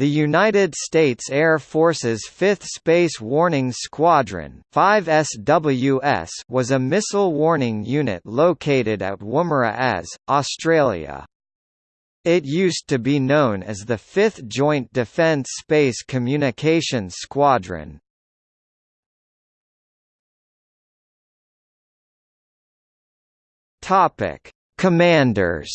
The United States Air Force's 5th Space Warning Squadron 5SWS was a missile warning unit located at Woomera Australia. It used to be known as the 5th Joint Defence Space Communications Squadron. Commanders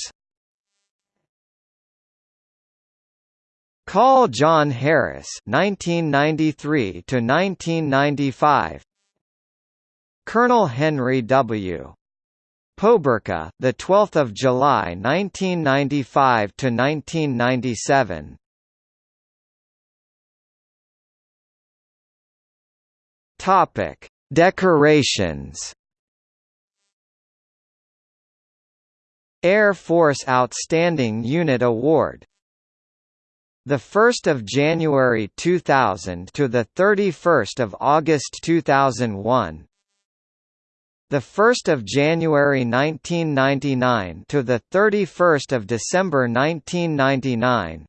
Call John Harris 1993 to 1995 Colonel Henry W. Poberka the 12th of July 1995 to 1997 Topic Decorations. Air Force Outstanding Unit Award the 1st of January 2000 to the 31st of August 2001 the 1st of January 1999 to the 31st of December 1999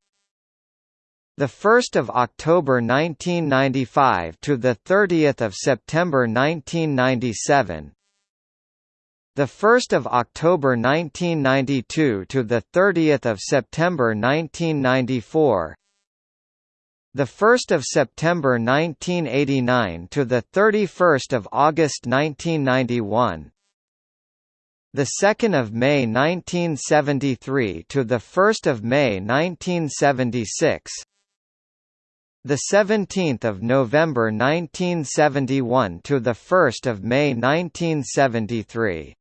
the 1st of October 1995 to the 30th of September 1997 the 1st of October 1992 to the 30th of September 1994 the 1st of September 1989 to the 31st of August 1991 the 2nd of May 1973 to the 1st of May 1976 the 17th of November 1971 to the 1st of May 1973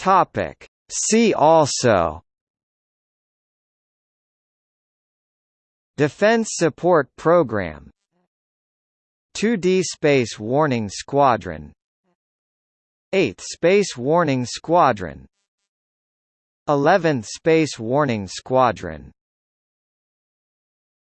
Topic. See also Defense Support Program 2D Space Warning Squadron 8th Space Warning Squadron 11th Space Warning Squadron